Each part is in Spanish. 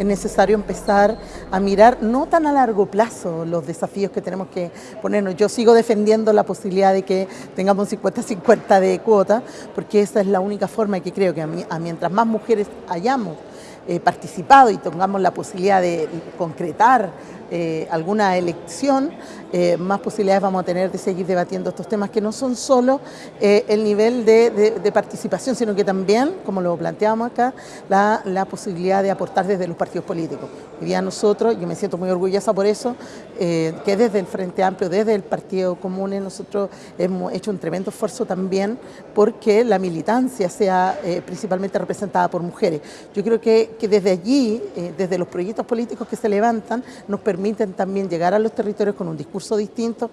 es necesario empezar a mirar no tan a largo plazo los desafíos que tenemos que ponernos. Yo sigo defendiendo la posibilidad de que tengamos 50-50 de cuota, porque esa es la única forma que creo que a, mientras más mujeres hayamos eh, participado y tengamos la posibilidad de concretar eh, alguna elección, eh, más posibilidades vamos a tener de seguir debatiendo estos temas que no son solo el nivel de, participación, sino que también, como lo planteamos acá, la, la, posibilidad de aportar desde los partidos políticos. Hoy día nosotros, yo me siento muy orgullosa por eso, que desde el Frente Amplio, desde el Partido Común, nosotros hemos hecho un tremendo esfuerzo también porque la militancia sea principalmente representada por mujeres. Yo creo que que desde allí, eh, desde los proyectos políticos que se levantan, nos permiten también llegar a los territorios con un discurso distinto.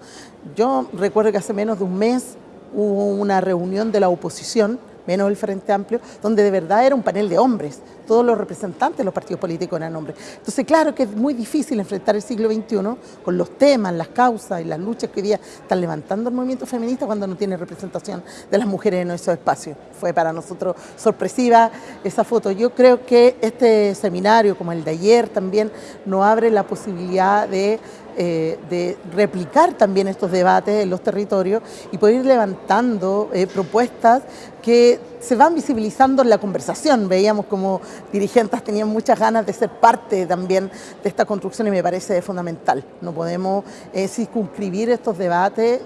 Yo recuerdo que hace menos de un mes hubo una reunión de la oposición menos el Frente Amplio, donde de verdad era un panel de hombres, todos los representantes de los partidos políticos eran hombres. Entonces, claro que es muy difícil enfrentar el siglo XXI con los temas, las causas y las luchas que hoy día están levantando el movimiento feminista cuando no tiene representación de las mujeres en esos espacios. Fue para nosotros sorpresiva esa foto. Yo creo que este seminario, como el de ayer, también nos abre la posibilidad de eh, de replicar también estos debates en los territorios y poder ir levantando eh, propuestas que se van visibilizando en la conversación. Veíamos como dirigentes tenían muchas ganas de ser parte también de esta construcción y me parece fundamental. No podemos eh, circunscribir estos debates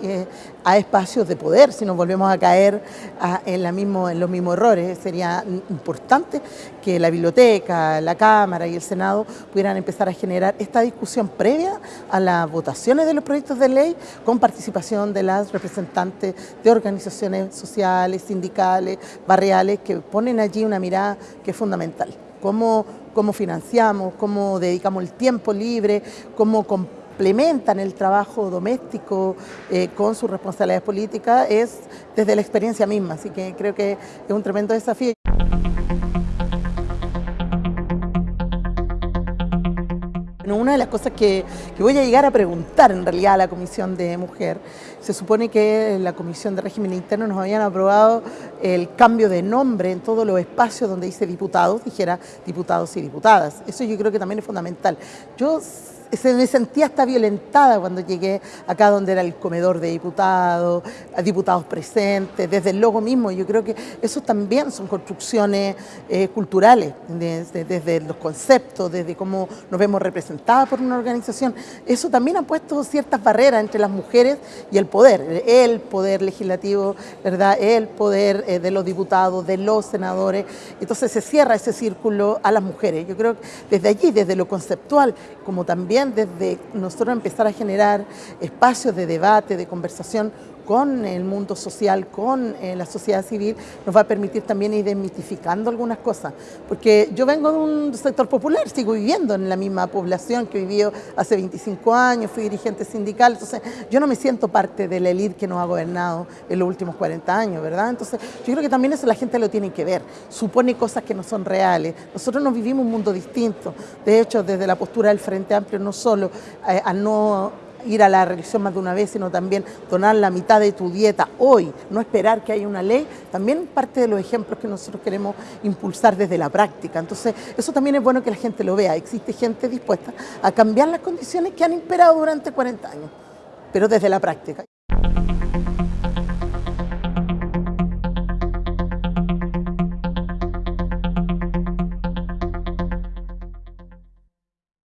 a espacios de poder si nos volvemos a caer en, la mismo, en los mismos errores. Sería importante que la biblioteca, la Cámara y el Senado pudieran empezar a generar esta discusión previa a las votaciones de los proyectos de ley con participación de las representantes de organizaciones sociales, sindicales, barriales, que ponen allí una mirada que es fundamental. Cómo, cómo financiamos, cómo dedicamos el tiempo libre, cómo complementan el trabajo doméstico eh, con sus responsabilidades políticas, es desde la experiencia misma. Así que creo que es un tremendo desafío. Una de las cosas que, voy a llegar a preguntar en realidad a la Comisión de Mujer, se supone que la Comisión de Régimen Interno nos habían aprobado el cambio de nombre en todos los espacios donde dice diputados, dijera diputados y diputadas. Eso yo creo que también es fundamental. Yo se me sentía hasta violentada cuando llegué acá donde era el comedor de diputados, diputados presentes, desde el logo mismo. Yo creo que eso también son construcciones eh, culturales, desde, los conceptos, desde cómo nos vemos representadas por una organización. Eso también ha puesto ciertas barreras entre las mujeres y el poder, el poder legislativo, ¿verdad? el poder eh, de los diputados, de los senadores. Entonces se cierra ese círculo a las mujeres. Yo creo que desde allí, desde lo conceptual, como también desde nosotros empezar a generar espacios de debate, de conversación con el mundo social, con eh, la sociedad civil, nos va a permitir también ir desmitificando algunas cosas. Porque yo vengo de un sector popular, sigo viviendo en la misma población que vivió hace 25 años, fui dirigente sindical, entonces yo no me siento parte de la élite que nos ha gobernado en los últimos 40 años, ¿verdad? Entonces yo creo que también eso la gente lo tiene que ver, supone cosas que no son reales. Nosotros nos vivimos un mundo distinto, de hecho desde la postura del Frente Amplio no solo eh, a no ir a la religión más de una vez, sino también donar la mitad de tu dieta hoy, no esperar que haya una ley, también parte de los ejemplos que nosotros queremos impulsar desde la práctica. Entonces, eso también es bueno que la gente lo vea. Existe gente dispuesta a cambiar las condiciones que han imperado durante 40 años, pero desde la práctica.